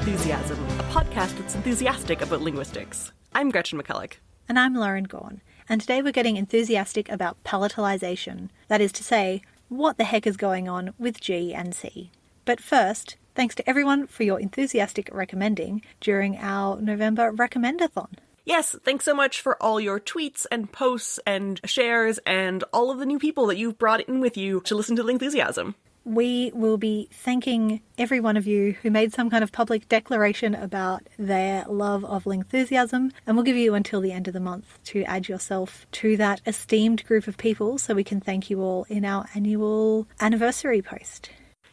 Lingthusiasm, a podcast that's enthusiastic about linguistics. I'm Gretchen McCulloch. And I'm Lauren Gawne. And today we're getting enthusiastic about palatalization. That is to say, what the heck is going on with G and C. But first, thanks to everyone for your enthusiastic recommending during our November Recommendathon. Yes, thanks so much for all your tweets and posts and shares and all of the new people that you've brought in with you to listen to Lingthusiasm. We will be thanking every one of you who made some kind of public declaration about their love of Lingthusiasm, and we'll give you until the end of the month to add yourself to that esteemed group of people so we can thank you all in our annual anniversary post.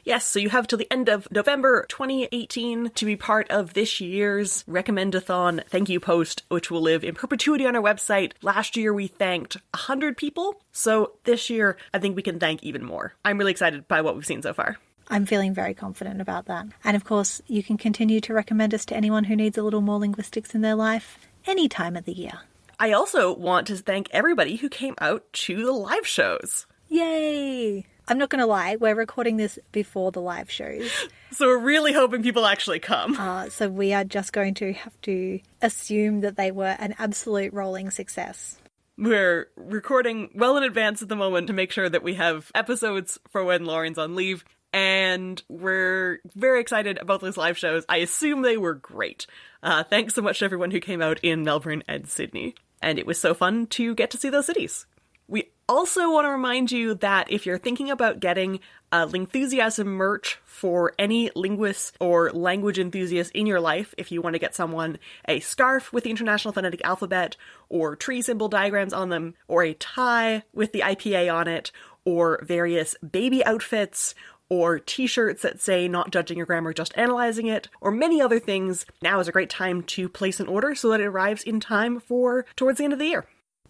Yes, so you have till the end of November 2018 to be part of this year's Recommendathon thank you post, which will live in perpetuity on our website. Last year we thanked 100 people, so this year I think we can thank even more. I'm really excited by what we've seen so far. I'm feeling very confident about that. And of course, you can continue to recommend us to anyone who needs a little more linguistics in their life any time of the year. I also want to thank everybody who came out to the live shows. Yay! I'm not going to lie, we're recording this before the live shows. So we're really hoping people actually come. Uh, so we are just going to have to assume that they were an absolute rolling success. We're recording well in advance at the moment to make sure that we have episodes for when Lauren's on leave. And we're very excited about those live shows. I assume they were great. Uh, thanks so much to everyone who came out in Melbourne and Sydney. And it was so fun to get to see those cities. Also want to remind you that if you're thinking about getting a Lingthusiasm merch for any linguist or language enthusiast in your life, if you want to get someone a scarf with the International Phonetic Alphabet, or tree symbol diagrams on them, or a tie with the IPA on it, or various baby outfits, or t shirts that say not judging your grammar, just analyzing it, or many other things, now is a great time to place an order so that it arrives in time for towards the end of the year.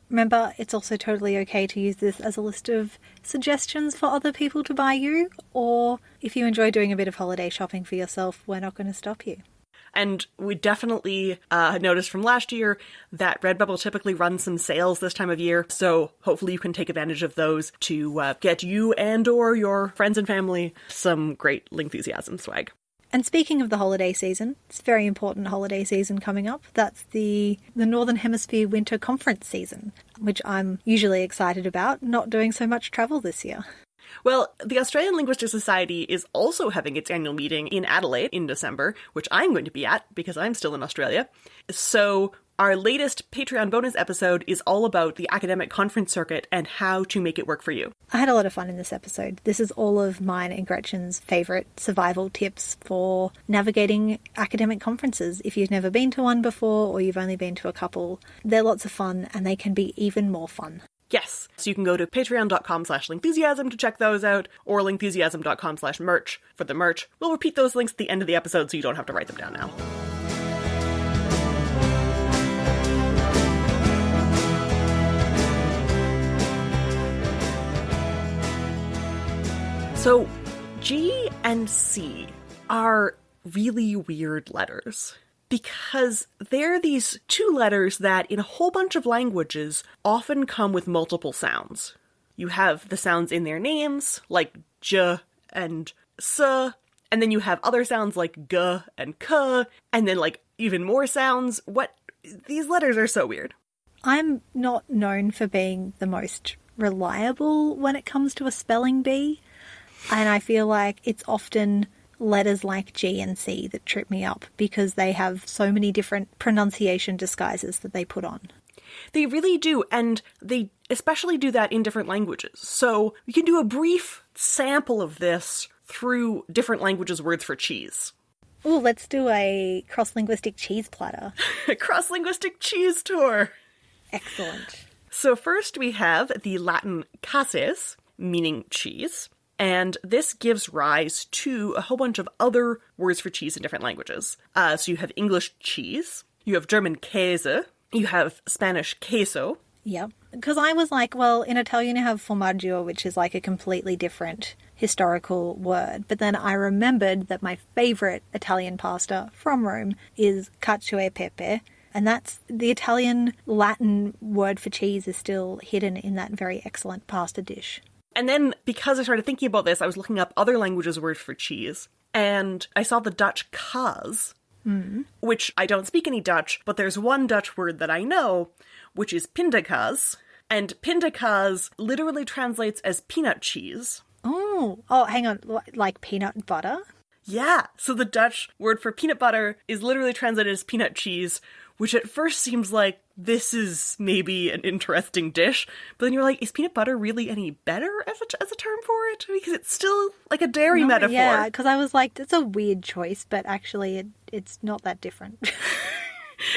Remember, it's also totally okay to use this as a list of suggestions for other people to buy you, or if you enjoy doing a bit of holiday shopping for yourself, we're not going to stop you. And we definitely uh, noticed from last year that Redbubble typically runs some sales this time of year, so hopefully you can take advantage of those to uh, get you and or your friends and family some great Lingthusiasm swag. And speaking of the holiday season, it's a very important holiday season coming up. That's the the Northern Hemisphere Winter Conference season, which I'm usually excited about, not doing so much travel this year. Well, the Australian Linguistic Society is also having its annual meeting in Adelaide in December, which I'm going to be at because I'm still in Australia. So our latest Patreon bonus episode is all about the academic conference circuit and how to make it work for you. I had a lot of fun in this episode. This is all of mine and Gretchen's favourite survival tips for navigating academic conferences. If you've never been to one before or you've only been to a couple, they're lots of fun and they can be even more fun. Yes. So you can go to patreon.com slash lingthusiasm to check those out, or lingthusiasm.com slash merch for the merch. We'll repeat those links at the end of the episode so you don't have to write them down now. So, G and C are really weird letters because they're these two letters that, in a whole bunch of languages, often come with multiple sounds. You have the sounds in their names, like j and s, and then you have other sounds like g and k, and then like even more sounds. What? These letters are so weird. I'm not known for being the most reliable when it comes to a spelling bee. And I feel like it's often letters like G and C that trip me up because they have so many different pronunciation disguises that they put on. They really do, and they especially do that in different languages. So we can do a brief sample of this through different languages' words for cheese. Oh, let's do a cross linguistic cheese platter. a cross linguistic cheese tour. Excellent. So, first we have the Latin caseus, meaning cheese. And this gives rise to a whole bunch of other words for cheese in different languages. Uh, so you have English cheese, you have German Käse, you have Spanish queso. Yep. Because I was like, well, in Italian you have formaggio, which is like a completely different historical word. But then I remembered that my favorite Italian pasta from Rome is cacio e pepe. And that's the Italian Latin word for cheese is still hidden in that very excellent pasta dish. And then because I started thinking about this, I was looking up other languages' words for cheese. and I saw the Dutch kaas, which I don't speak any Dutch, but there's one Dutch word that I know, which is pindakaas. And pindakaas literally translates as peanut cheese. Oh, oh, hang on, like peanut butter. Yeah, so the Dutch word for peanut butter is literally translated as peanut cheese, which at first seems like this is maybe an interesting dish, but then you're like, is peanut butter really any better as a, as a term for it? Because it's still like a dairy metaphor. Yeah, because I was like, it's a weird choice, but actually, it, it's not that different.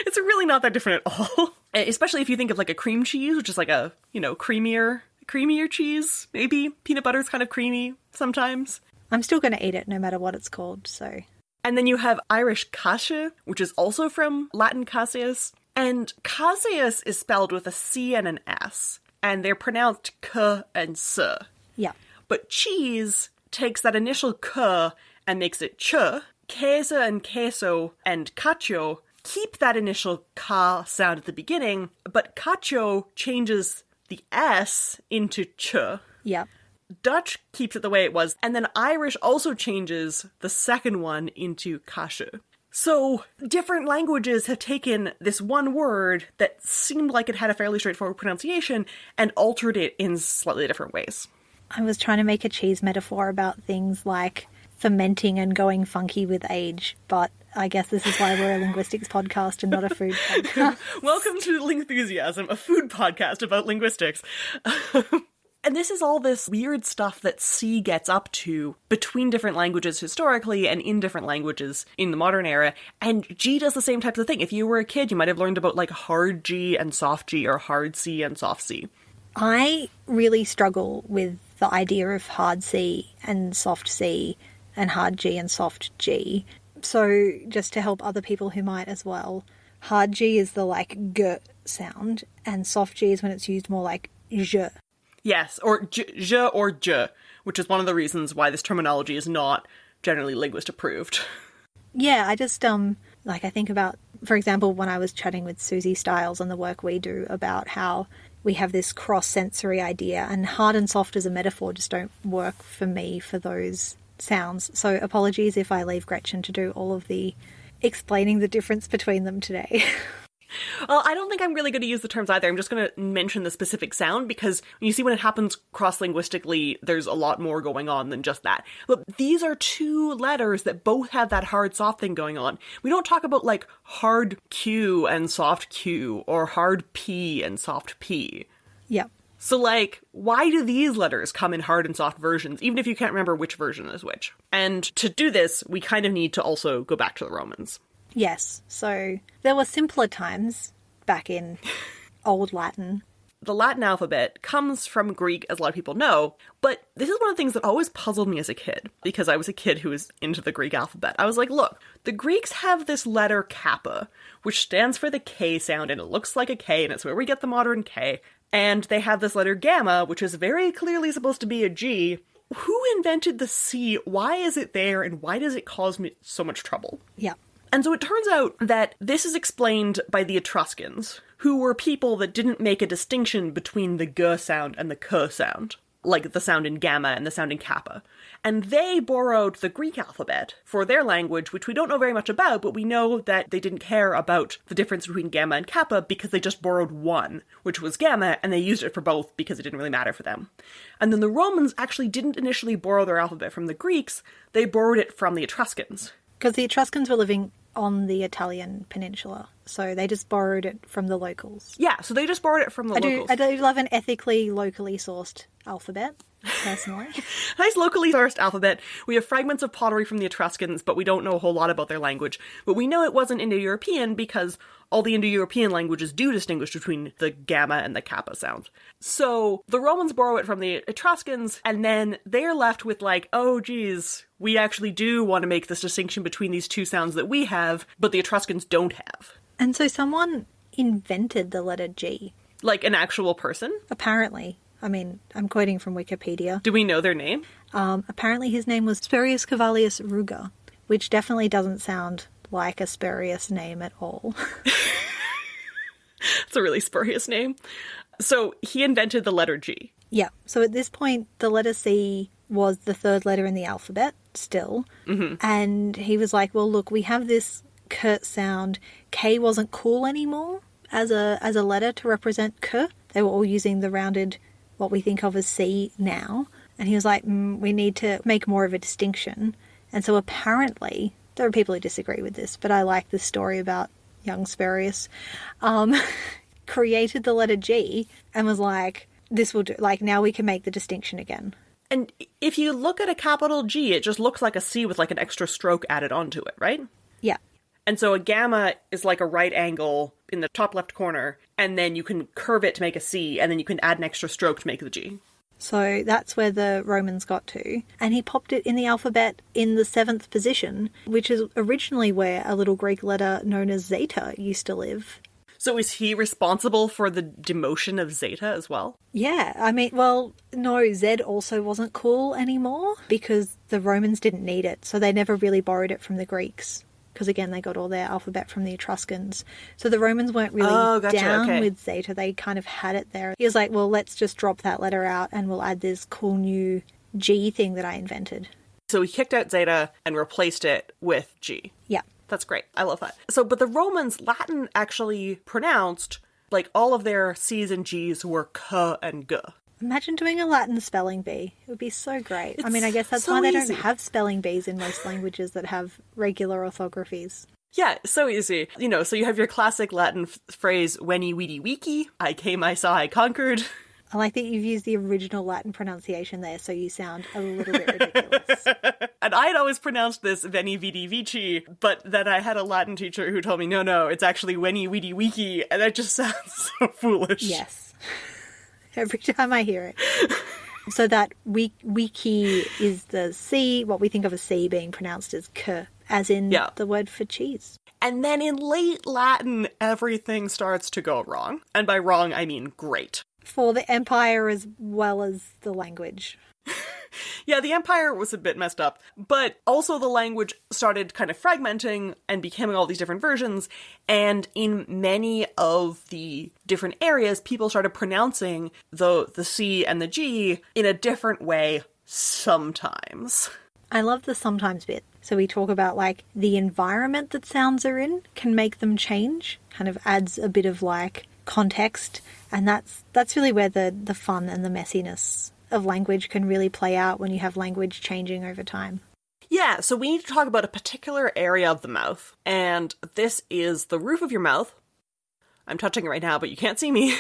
It's really not that different at all. Especially if you think of like a cream cheese, which is like a, you know, creamier creamier cheese, maybe. Peanut butter's kind of creamy sometimes. I'm still going to eat it no matter what it's called. So And then you have Irish kasha, which is also from Latin caseus. And caseus is spelled with a C and an S, and they're pronounced k and s. yeah, But cheese takes that initial k and makes it ch. Queso and queso and cacio keep that initial ka sound at the beginning, but cacio changes the s into ch. yeah, Dutch keeps it the way it was, and then Irish also changes the second one into kashu. So, different languages have taken this one word that seemed like it had a fairly straightforward pronunciation and altered it in slightly different ways. I was trying to make a cheese metaphor about things like fermenting and going funky with age, but I guess this is why we're a linguistics podcast and not a food podcast. Welcome to Lingthusiasm, a food podcast about linguistics. and this is all this weird stuff that C gets up to between different languages historically and in different languages in the modern era. And G does the same types of thing. If you were a kid, you might have learned about like hard G and soft G or hard C and soft C. I really struggle with the idea of hard C and soft C and hard G and soft G. So, just to help other people who might as well, hard G is the like g sound, and soft G is when it's used more like j. Yes, or J, J or J, which is one of the reasons why this terminology is not generally linguist approved. Yeah, I just um like I think about for example when I was chatting with Suzy Styles on the work we do about how we have this cross sensory idea and hard and soft as a metaphor just don't work for me for those sounds. So apologies if I leave Gretchen to do all of the explaining the difference between them today. Well, I don't think I'm really going to use the terms either. I'm just going to mention the specific sound because you see when it happens cross linguistically, there's a lot more going on than just that. But these are two letters that both have that hard soft thing going on. We don't talk about like hard Q and soft Q or hard P and soft P. yeah. So, like, why do these letters come in hard and soft versions, even if you can't remember which version is which? And to do this, we kind of need to also go back to the Romans. Yes. So there were simpler times back in old Latin. the Latin alphabet comes from Greek, as a lot of people know, but this is one of the things that always puzzled me as a kid, because I was a kid who was into the Greek alphabet. I was like, look, the Greeks have this letter kappa, which stands for the K sound, and it looks like a K, and it's where we get the modern K. And they have this letter gamma, which is very clearly supposed to be a G. Who invented the C? Why is it there, and why does it cause me so much trouble? Yeah. And so it turns out that this is explained by the Etruscans, who were people that didn't make a distinction between the g sound and the k sound, like the sound in gamma and the sound in kappa. And they borrowed the Greek alphabet for their language, which we don't know very much about, but we know that they didn't care about the difference between gamma and kappa because they just borrowed one, which was gamma, and they used it for both because it didn't really matter for them. And then the Romans actually didn't initially borrow their alphabet from the Greeks, they borrowed it from the Etruscans. Because the Etruscans were living on the Italian peninsula, so they just borrowed it from the locals. Yeah, so they just borrowed it from the I do. I do love an ethically, locally sourced alphabet, personally. nice locally sourced alphabet. We have fragments of pottery from the Etruscans, but we don't know a whole lot about their language. But we know it wasn't Indo European because all the Indo European languages do distinguish between the gamma and the kappa sound. So the Romans borrow it from the Etruscans, and then they're left with, like, oh, geez, we actually do want to make this distinction between these two sounds that we have, but the Etruscans don't have. And so someone invented the letter G, Like an actual person? apparently. I mean, I'm quoting from Wikipedia. Do we know their name? Um, apparently, his name was Spurius Cavallius Ruga, which definitely doesn't sound like a spurious name at all. It's a really spurious name. So he invented the letter G. yeah, so at this point, the letter C was the third letter in the alphabet, still. And he was like, well, look, we have this K sound. K wasn't cool anymore as a as a letter to represent K. They were all using the rounded, what we think of as C now. And he was like, mm, we need to make more of a distinction. And so apparently, there are people who disagree with this, but I like the story about young Spurius. Um, created the letter G and was like, this will do. Like, now we can make the distinction again. And if you look at a capital G, it just looks like a C with like an extra stroke added onto it, right? Yeah. And so a gamma is like a right angle in the top left corner, and then you can curve it to make a C, and then you can add an extra stroke to make the G. So that's where the Romans got to. And he popped it in the alphabet in the seventh position, which is originally where a little Greek letter known as zeta used to live. So is he responsible for the demotion of Zeta as well? Yeah, I mean, well, no, Z also wasn't cool anymore because the Romans didn't need it, so they never really borrowed it from the Greeks. Because again, they got all their alphabet from the Etruscans. So the Romans weren't really Oh, gotcha, down okay. with Zeta. They kind of had it there. He was like, well, let's just drop that letter out and we'll add this cool new G thing that I invented. So he kicked out Zeta and replaced it with G. Yeah. That's great. I love that. So, but the Romans, Latin actually pronounced like all of their C's and G's were K and G. Imagine doing a Latin spelling bee. It would be so great. I mean, I guess that's so why they easy. don't have spelling bees in most languages that have regular orthographies. Yeah, so easy. You know, so you have your classic Latin f- phrase, Weni weedy wiki, I came, I saw, I conquered. I like that you've used the original Latin pronunciation there, so you sound a little bit ridiculous. And I had always pronounced this Veni Vidi Vici, but then I had a Latin teacher who told me, no, no, it's actually Weni weedy wiki, and that just sounds so foolish. yes. Every time I hear it. So that we, wiki is the C, what we think of as C being pronounced as K, as in Yeah. the word for cheese. And then in late Latin, everything starts to go wrong. And by wrong, I mean great. For the empire as well as the language. Yeah, the empire was a bit messed up, but also the language started kind of fragmenting and becoming all these different versions. And in many of the different areas, people started pronouncing the the C and the G in a different way sometimes. I love the sometimes bit. So we talk about like the environment that sounds are in can make them change, kind of adds a bit of like context, and that's that's really where the the fun and the messiness of language can really play out when you have language changing over time. Yeah, so we need to talk about a particular area of the mouth, and this is the roof of your mouth. I'm touching it right now, but you can't see me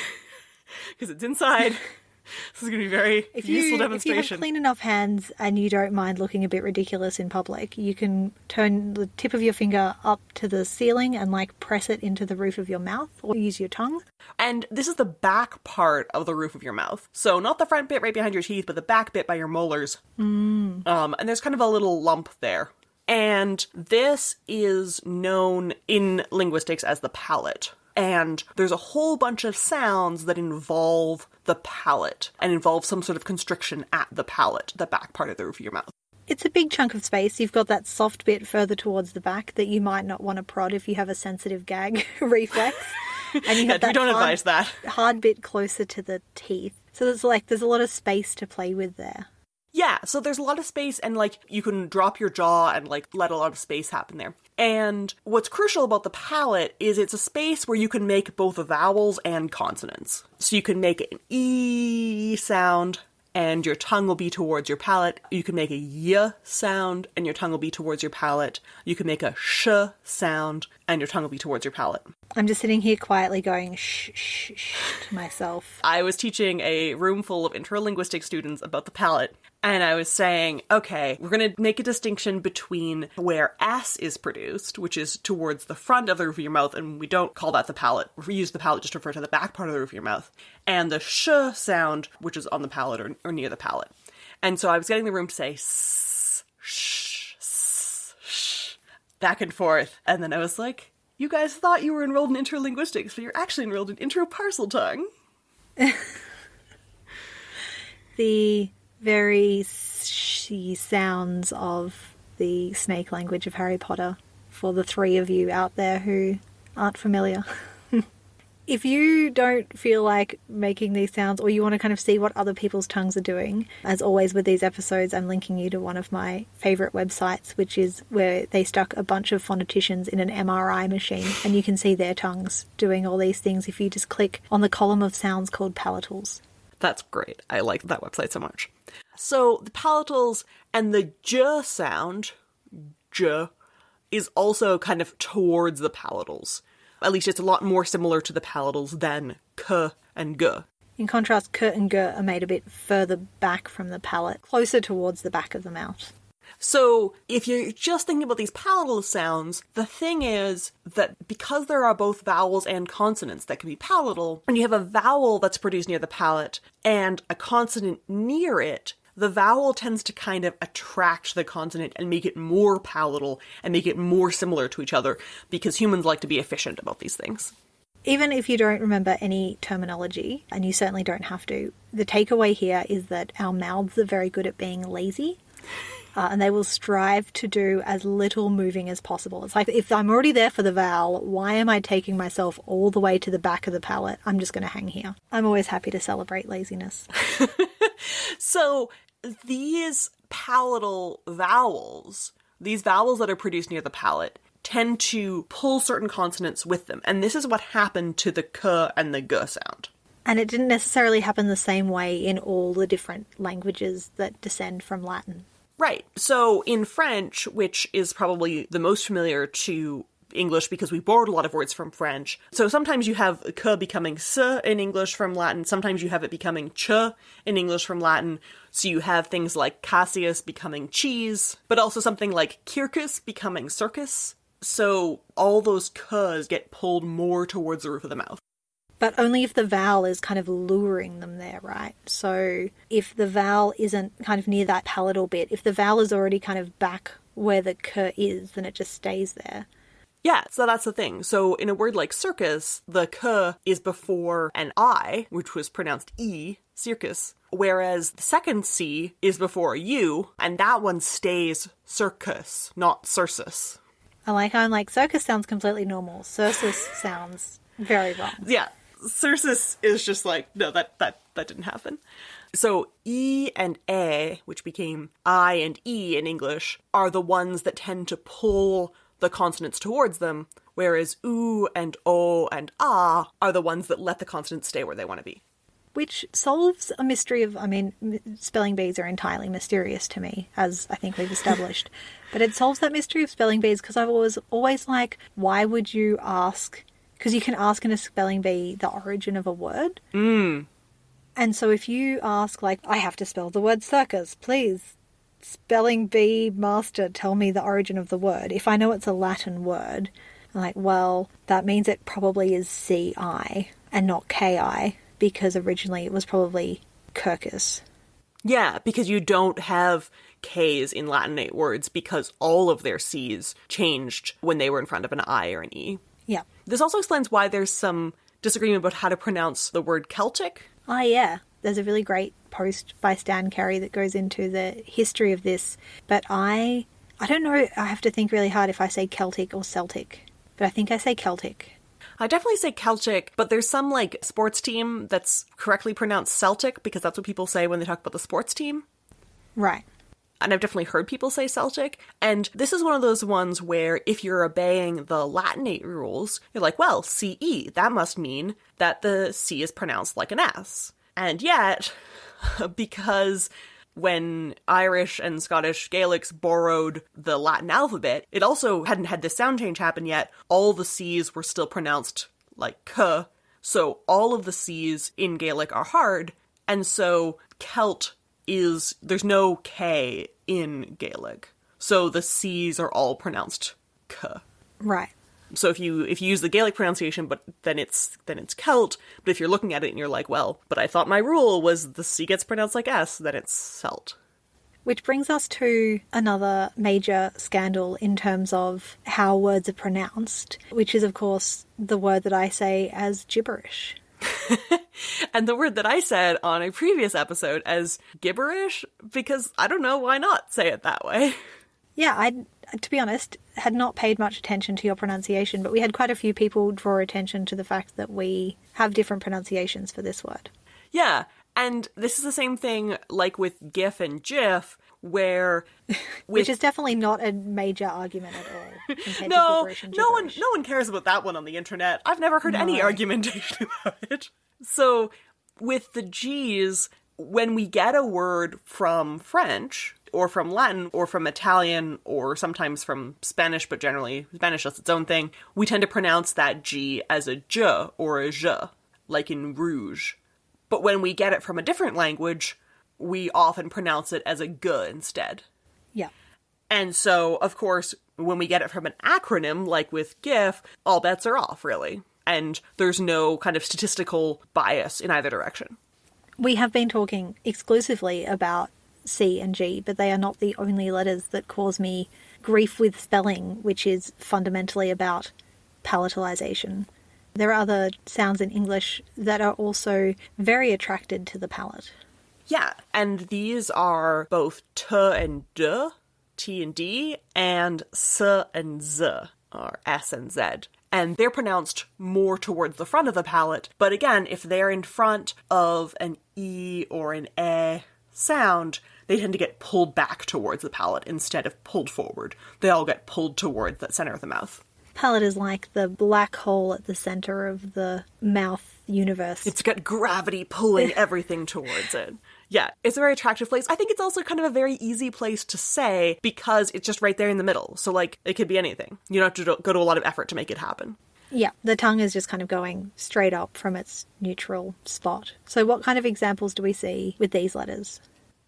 because it's inside. this is going to be very If useful you if you have clean enough hands and you don't mind looking a bit ridiculous in public, you can turn the tip of your finger up to the ceiling and like press it into the roof of your mouth or use your tongue. And this is the back part of the roof of your mouth. So not the front bit right behind your teeth, but the back bit by your molars. Mm. Um, and there's kind of a little lump there. And this is known in linguistics as the palate. And there's a whole bunch of sounds that involve the palate and involve some sort of constriction at the palate, the back part of the roof of your mouth. It's a big chunk of space. You've got that soft bit further towards the back that you might not want to prod if you have a sensitive gag reflex. And you Yeah, have we don't hard, advise that. hard bit closer to the teeth. So there's like there's a lot of space to play with there. Yeah, so there's a lot of space and like you can drop your jaw and like let a lot of space happen there. And what's crucial about the palate is it's a space where you can make both vowels and consonants. So you can make an e sound and your tongue will be towards your palate. You can make a y sound and your tongue will be towards your palate. You can make a sh sound and your tongue will be towards your palate. I'm just sitting here quietly going shh shh shh to myself. I was teaching a room full of interlinguistic students about the palate, and I was saying, okay, we're going to make a distinction between where S is produced, which is towards the front of the roof of your mouth, and we don't call that the palate. We use the palate just to refer to the back part of the roof of your mouth, and the sh sound, which is on the palate or, or near the palate. And so I was getting the room to say s, sh, sh, back and forth, and then I was like, you guys thought you were enrolled in interlinguistics, but you're actually enrolled in intro Parseltongue. The very she sounds of the snake language of Harry Potter for the three of you out there who aren't familiar. If you don't feel like making these sounds or you want to kind of see what other people's tongues are doing, as always with these episodes, I'm linking you to one of my favorite websites, which is where they stuck a bunch of phoneticians in an MRI machine and you can see their tongues doing all these things if you just click on the column of sounds called palatals. That's great. I like that website so much. So the palatals and the j sound, j, is also kind of towards the palatals. At least it's a lot more similar to the palatals than k and g. In contrast, k and g are made a bit further back from the palate, closer towards the back of the mouth. So, if you're just thinking about these palatal sounds, the thing is that because there are both vowels and consonants that can be palatal, and you have a vowel that's produced near the palate and a consonant near it, the vowel tends to kind of attract the consonant and make it more palatal and make it more similar to each other because humans like to be efficient about these things. Even if you don't remember any terminology, and you certainly don't have to, the takeaway here is that our mouths are very good at being lazy. Uh, and they will strive to do as little moving as possible. It's like if I'm already there for the vowel, why am I taking myself all the way to the back of the palate? I'm just going to hang here. I'm always happy to celebrate laziness. So these palatal vowels, these vowels that are produced near the palate, tend to pull certain consonants with them. And this is what happened to the k and the g sound. And it didn't necessarily happen the same way in all the different languages that descend from Latin. Right. So in French, which is probably the most familiar to English because we borrowed a lot of words from French. So sometimes you have k becoming s in English from Latin, sometimes you have it becoming ch in English from Latin. So you have things like caseus becoming cheese, but also something like Circus becoming circus. So all those k's get pulled more towards the roof of the mouth. But only if the vowel is kind of luring them there, right? So if the vowel isn't kind of near that palatal bit, if the vowel is already kind of back where the k is, then it just stays there. Yeah, so that's the thing. So in a word like circus, the k is before an i, which was pronounced e, circus, whereas the second c is before a u, and that one stays circus, not circus. I like how I'm like, circus sounds completely normal. Circus sounds very wrong. Yeah, circus is just like no, that that that didn't happen. So e and a, which became i and e in English, are the ones that tend to pull the consonants towards them, whereas oo and o and ah are the ones that let the consonants stay where they want to be. Which solves a mystery of, I mean, spelling bees are entirely mysterious to me, as I think we've established. but it solves that mystery of spelling bees because I was always like, why would you ask? Because you can ask in a spelling bee the origin of a word. Mm. And so if you ask, like, I have to spell the word circus, please, spelling bee master, tell me the origin of the word. If I know it's a Latin word, I'm like, well, that means it probably is CI and not KI because originally it was probably Kirkus. Yeah, because you don't have K's in Latinate words because all of their C's changed when they were in front of an I or an E. Yeah. This also explains why there's some disagreement about how to pronounce the word Celtic. Ah, yeah. There's a really great post by Stan Carey that goes into the history of this. But I, I don't know. I have to think really hard if I say Celtic or Celtic. But I think I say Celtic. I definitely say Celtic, but there's some like sports team that's correctly pronounced Celtic because that's what people say when they talk about the sports team. Right. And I've definitely heard people say Celtic. And this is one of those ones where if you're obeying the Latinate rules, you're like, well, CE, that must mean that the C is pronounced like an S. And yet, because when Irish and Scottish Gaelics borrowed the Latin alphabet, it also hadn't had this sound change happen yet. All the C's were still pronounced like K, so all of the C's in Gaelic are hard, and so Celt is there's no K in Gaelic. So the C's are all pronounced K. Right. So if you if you use the Gaelic pronunciation, but then it's then it's Celt. But if you're looking at it and you're like, well, but I thought my rule was the C gets pronounced like S, then it's Celt. Which brings us to another major scandal in terms of how words are pronounced, which is, of course, the word that I say as gibberish. and the word that I said on a previous episode as gibberish, because I don't know why not say it that way. Yeah, I to be honest, had not paid much attention to your pronunciation, but we had quite a few people draw attention to the fact that we have different pronunciations for this word. Yeah, and this is the same thing like with GIF and GIF, where Which is definitely not a major argument at all. no, no one, no one cares about that one on the internet. I've never heard any argumentation about it. So, with the G's, when we get a word from French or from Latin or from Italian or sometimes from Spanish, but generally Spanish does its own thing, we tend to pronounce that G as a J or a J, like in rouge. But when we get it from a different language, we often pronounce it as a G instead. Yeah. And so, of course, when we get it from an acronym, like with GIF, all bets are off, really. And there's no kind of statistical bias in either direction. We have been talking exclusively about C and G, but they are not the only letters that cause me grief with spelling, which is fundamentally about palatalization. There are other sounds in English that are also very attracted to the palate. Yeah, and these are both T and D, T and D, and S and Z, or S and Z. And they're pronounced more towards the front of the palate, but again, if they're in front of an E or an a sound, they tend to get pulled back towards the palate instead of pulled forward. They all get pulled towards the center of the mouth. Palate is like the black hole at the center of the mouth universe. It's got gravity pulling everything towards it. Yeah, it's a very attractive place. I think it's also kind of a very easy place to say because it's just right there in the middle. So, like, it could be anything. You don't have to go to a lot of effort to make it happen. Yeah, the tongue is just kind of going straight up from its neutral spot. So, what kind of examples do we see with these letters?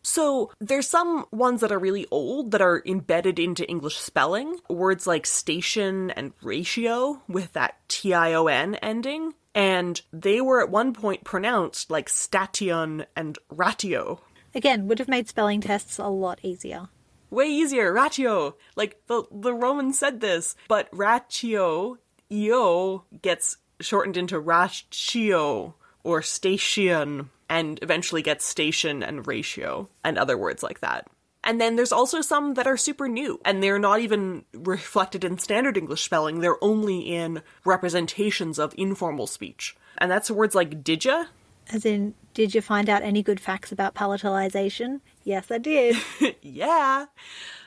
So, there's some ones that are really old that are embedded into English spelling. Words like station and ratio with that T I O N ending. And they were at one point pronounced like station and ratio. Again, would have made spelling tests a lot easier. way easier ratio like the the romans said this but ratio eo gets shortened into ratio or station and eventually gets station and ratio and other words like that and then there's also some that are super new and they're not even reflected in standard english spelling they're only in representations of informal speech and that's words like didya As in, did you find out any good facts about palatalization? Yes, I did. Yeah.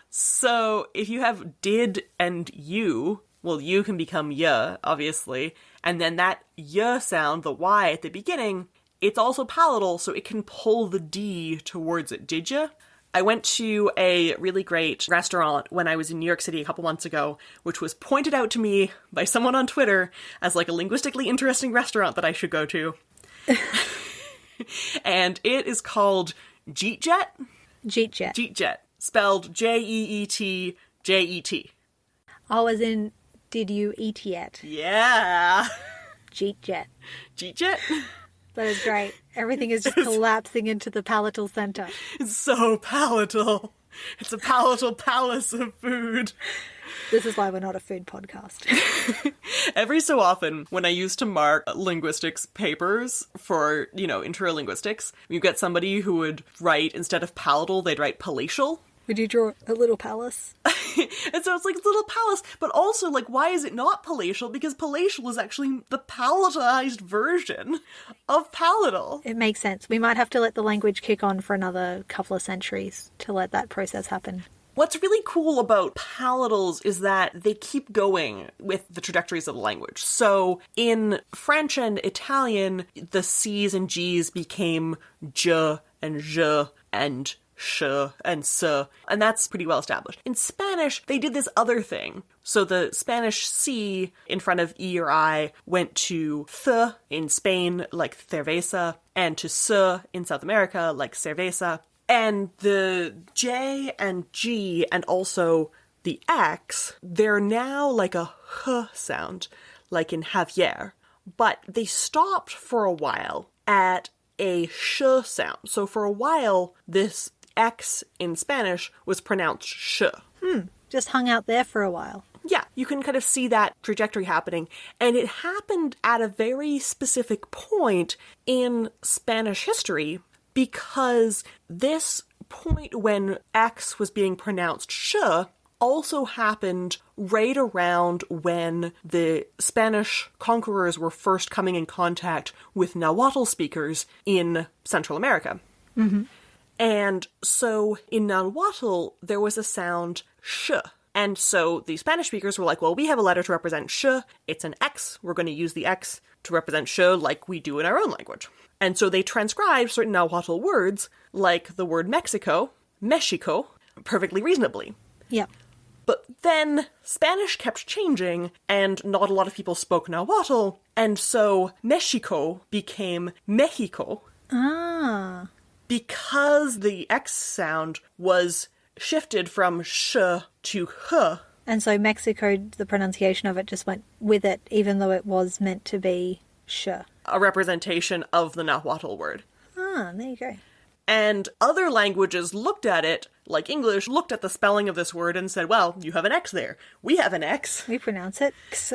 So if you have did and you, well, you can become ya, obviously, and then that ya sound, the y at the beginning, it's also palatal, so it can pull the d towards it. Did ya? I went to a really great restaurant when I was in New York City a couple months ago, which was pointed out to me by someone on Twitter as like a linguistically interesting restaurant that I should go to. and it is called Jeet Jet. Jeet jet. Jeet Jet, spelled J E E T J E T. Oh, as in, did you eat yet? Yeah. Jeet jet. Jeet Jet? That is great. Everything is just collapsing into the palatal center. It's so palatal. It's a palatal palace of food. This is why we're not a food podcast. Every so often, when I used to mark linguistics papers for, you know, interlinguistics, you get somebody who would write, instead of palatal, they'd write palatial. Would you draw a little palace? And so it's like a little palace, but also, like, why is it not palatial? Because palatial is actually the palatalized version of palatal. It makes sense. We might have to let the language kick on for another couple of centuries to let that process happen. What's really cool about palatals is that they keep going with the trajectories of the language. So in French and Italian, the C's and G's became J and J and sh and s, and that's pretty well established. In Spanish, they did this other thing. So the Spanish C in front of E or I went to th in Spain, like cerveza, and to s in South America, like cerveza. And the J and G and also the X, they're now like a h sound, like in Javier. But they stopped for a while at a sh sound. So for a while, this X in Spanish was pronounced sh. Hmm, just hung out there for a while. Yeah, you can kind of see that trajectory happening. And it happened at a very specific point in Spanish history because this point when X was being pronounced sh also happened right around when the Spanish conquerors were first coming in contact with Nahuatl speakers in Central America. Mm-hmm. And so in Nahuatl, there was a sound sh. And so the Spanish speakers were like, well, we have a letter to represent sh. It's an X. We're going to use the X to represent sh like we do in our own language. And so they transcribed certain Nahuatl words, like the word Mexico, Mexico, perfectly reasonably. Yeah. But then Spanish kept changing, and not a lot of people spoke Nahuatl, and so Mexico became Mexico Ah. Because the X sound was shifted from sh to h. And so Mexico, the pronunciation of it just went with it, even though it was meant to be sh. A representation of the Nahuatl word. Ah, there you go. And other languages looked at it, like English, looked at the spelling of this word and said, well, you have an X there. We have an X. We pronounce it x.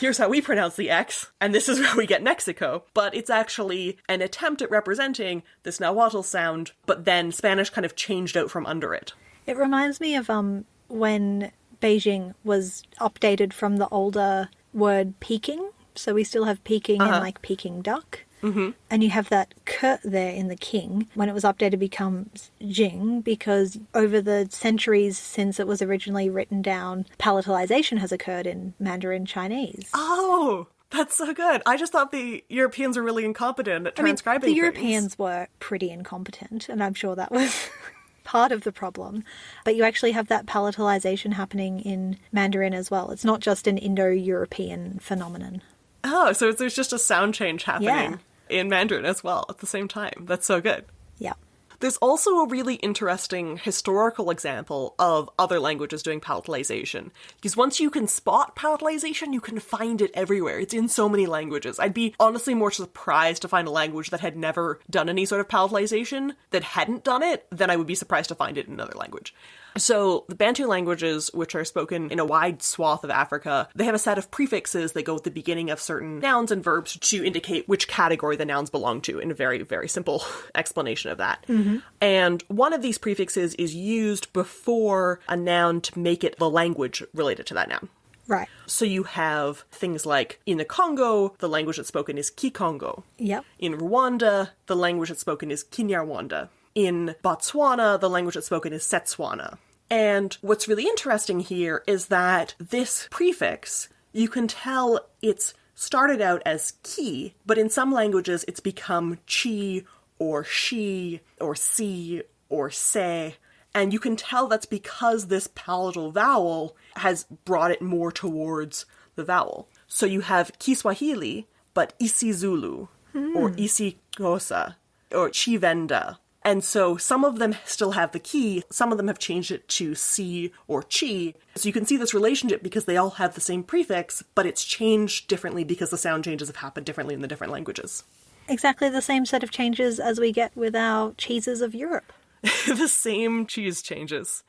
Here's how we pronounce the X, and this is where we get Mexico. But it's actually an attempt at representing this Nahuatl sound, but then Spanish kind of changed out from under it. It reminds me of um when Beijing was updated from the older word Peking. So we still have Peking and like Peking duck. Mm-hmm. And you have that k there in the king. When it was updated, becomes Jing because over the centuries since it was originally written down, palatalization has occurred in Mandarin Chinese. Oh, that's so good. I just thought the Europeans were really incompetent at transcribing. I mean, the things. Europeans were pretty incompetent, and I'm sure that was part of the problem. But you actually have that palatalization happening in Mandarin as well. It's not just an Indo European phenomenon. Oh, so there's just a sound change happening Yeah. In Mandarin as well at the same time. That's so good. Yeah. There's also a really interesting historical example of other languages doing palatalization. Because once you can spot palatalization, you can find it everywhere. It's in so many languages. I'd be honestly more surprised to find a language that had never done any sort of palatalization that hadn't done it than I would be surprised to find it in another language. So, the Bantu languages, which are spoken in a wide swath of Africa, they have a set of prefixes that go at the beginning of certain nouns and verbs to indicate which category the nouns belong to, in a very, very simple explanation of that. Mm-hmm. And one of these prefixes is used before a noun to make it the language related to that noun. Right. So you have things like in the Congo, the language that's spoken is Kikongo. Yep. In Rwanda, the language that's spoken is Kinyarwanda. In Botswana, the language that's spoken is Setswana. And what's really interesting here is that this prefix, you can tell it's started out as ki, but in some languages it's become chi or she or si or se. And you can tell that's because this palatal vowel has brought it more towards the vowel. So you have Kiswahili, but isiZulu or hmm. isiXhosa or Tshivenda. And so some of them still have the key, some of them have changed it to C or Chi. So you can see this relationship because they all have the same prefix, but it's changed differently because the sound changes have happened differently in the different languages. Exactly the same set of changes as we get with our cheeses of Europe. the same cheese changes.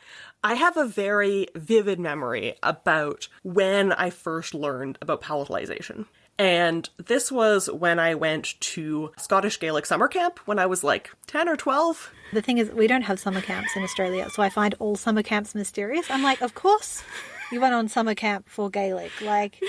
I have a very vivid memory about when I first learned about palatalization. And this was when I went to Scottish Gaelic summer camp when I was like 10 or 12. The thing is, we don't have summer camps in Australia, so I find all summer camps mysterious. I'm like, of course, you went on summer camp for Gaelic. Like,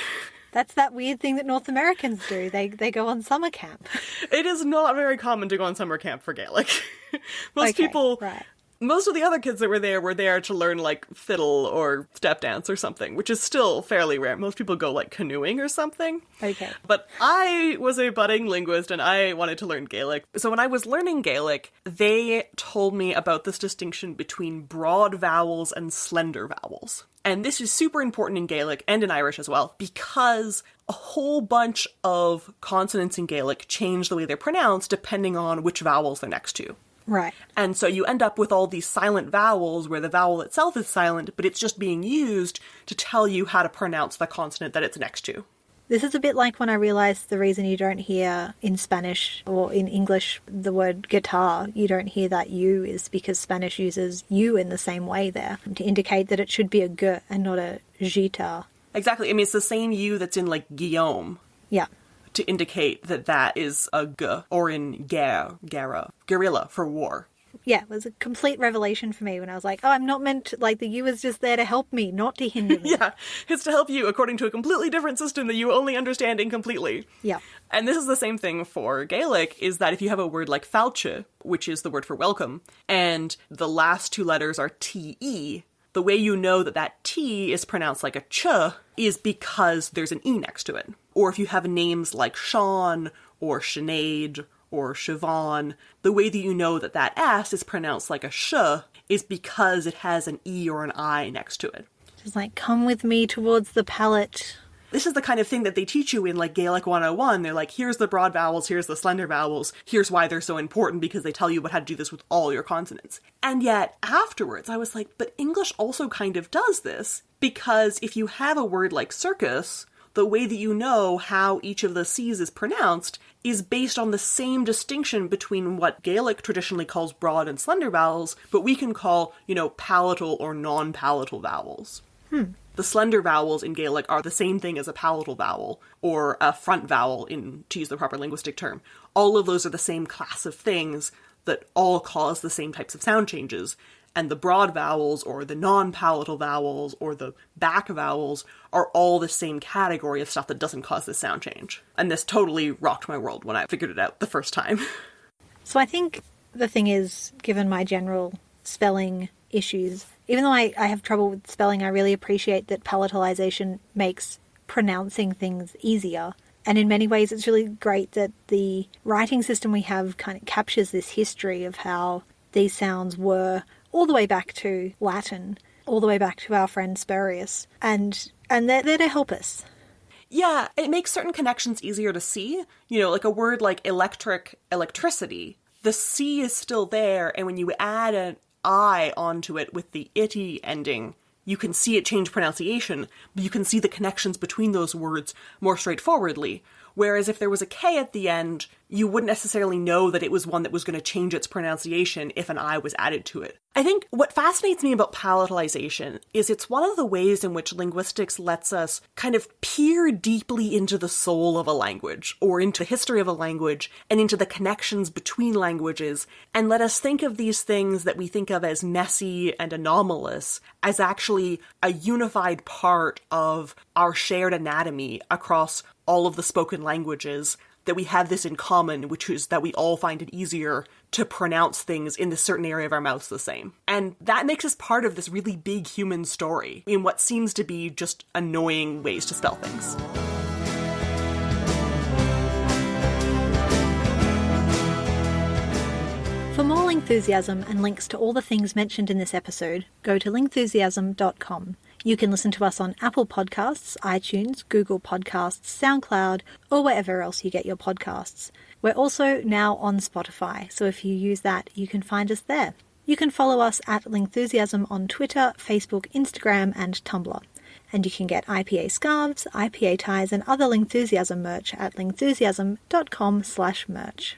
that's that weird thing that North Americans do. They they go on summer camp. It is not very common to go on summer camp for Gaelic. Most Okay, people, right. Most of the other kids that were there were there to learn like fiddle or step dance or something, which is still fairly rare. Most people go like canoeing or something. Okay. But I was a budding linguist and I wanted to learn Gaelic. So when I was learning Gaelic, they told me about this distinction between broad vowels and slender vowels. And this is super important in Gaelic and in Irish as well because a whole bunch of consonants in Gaelic change the way they're pronounced depending on which vowels they're next to. Right. And so you end up with all these silent vowels where the vowel itself is silent, but it's just being used to tell you how to pronounce the consonant that it's next to. This is a bit like when I realized the reason you don't hear in Spanish or in English the word guitar, you don't hear that U is because Spanish uses U in the same way there to indicate that it should be a g and not a guitar. Exactly. I mean, it's the same U that's in like Guillaume Yeah. To indicate that that is a G, or in guerre, guerra, guerrilla for war. yeah, it was a complete revelation for me when I was like, oh, I'm not meant to, like, the U is just there to help me, not to hinder me. Yeah, it's to help you according to a completely different system that you only understand incompletely. Yeah. And this is the same thing for Gaelic, is that if you have a word like fàilte, which is the word for welcome, and the last two letters are TE, the way you know that that T is pronounced like a ch is because there's an E next to it. Or if you have names like Sean or Sinead or Siobhan, the way that you know that that S is pronounced like a sh is because it has an E or an I next to it. Just like, come with me towards the palate. This is the kind of thing that they teach you in like Gaelic 101. They're like, here's the broad vowels, here's the slender vowels, here's why they're so important because they tell you what how to do this with all your consonants. And yet afterwards, I was like, but English also kind of does this because if you have a word like circus, the way that you know how each of the C's is pronounced is based on the same distinction between what Gaelic traditionally calls broad and slender vowels, but we can call, you know, palatal or non palatal vowels. Hmm. The slender vowels in Gaelic are the same thing as a palatal vowel or a front vowel in to use the proper linguistic term. All of those are the same class of things that all cause the same types of sound changes. And the broad vowels or the non-palatal vowels or the back vowels are all the same category of stuff that doesn't cause this sound change. And this totally rocked my world when I figured it out the first time. So I think the thing is, given my general spelling issues, even though I, I have trouble with spelling, I really appreciate that palatalization makes pronouncing things easier. And in many ways, it's really great that the writing system we have kind of captures this history of how these sounds were all the way back to Latin, all the way back to our friend Spurius. And, and they're there to help us. Yeah, it makes certain connections easier to see. You know, like a word like electric, electricity, the C is still there, and when you add an I onto it with the itty ending, you can see it change pronunciation, but you can see the connections between those words more straightforwardly. Whereas if there was a K at the end, you wouldn't necessarily know that it was one that was going to change its pronunciation if an I was added to it. I think what fascinates me about palatalization is it's one of the ways in which linguistics lets us kind of peer deeply into the soul of a language, or into the history of a language, and into the connections between languages, and let us think of these things that we think of as messy and anomalous as actually a unified part of our shared anatomy across all of the spoken languages that we have this in common, which is that we all find it easier to pronounce things in this certain area of our mouths the same. And that makes us part of this really big human story in what seems to be just annoying ways to spell things. For more Lingthusiasm and links to all the things mentioned in this episode, go to lingthusiasm.com. You can listen to us on Apple Podcasts, iTunes, Google Podcasts, SoundCloud, or wherever else you get your podcasts. We're also now on Spotify, so if you use that, you can find us there. You can follow us at Lingthusiasm on Twitter, Facebook, Instagram, and Tumblr. And you can get IPA scarves, IPA ties, and other Lingthusiasm merch at lingthusiasm.com slash merch.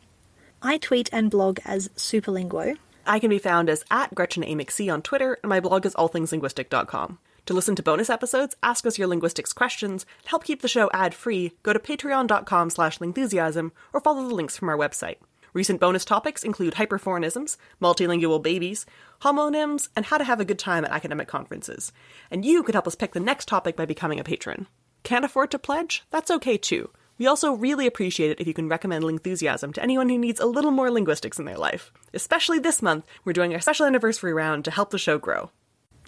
I tweet and blog as Superlinguo. I can be found as at Gretchen A. McC on Twitter, and my blog is allthingslinguistic.com. To listen to bonus episodes, ask us your linguistics questions, help keep the show ad-free, go to patreon.com slash lingthusiasm or follow the links from our website. Recent bonus topics include hyperforeignisms, multilingual babies, homonyms, and how to have a good time at academic conferences. And you could help us pick the next topic by becoming a patron. Can't afford to pledge? That's okay too. We also really appreciate it if you can recommend Lingthusiasm to anyone who needs a little more linguistics in their life. Especially this month, we're doing our special anniversary round to help the show grow.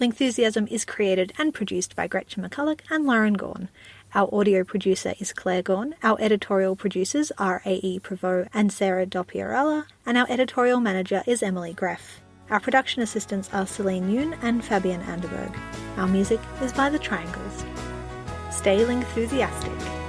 Lingthusiasm is created and produced by Gretchen McCulloch and Lauren Gawne. Our audio producer is Claire Gawne. Our editorial producers are A.E. Prevost and Sarah Dopierala, and our editorial manager is Emily Greff. Our production assistants are Celine Yoon and Fabian Anderberg. Our music is by The Triangles. Stay Lingthusiastic.